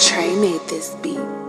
Trey made this beat.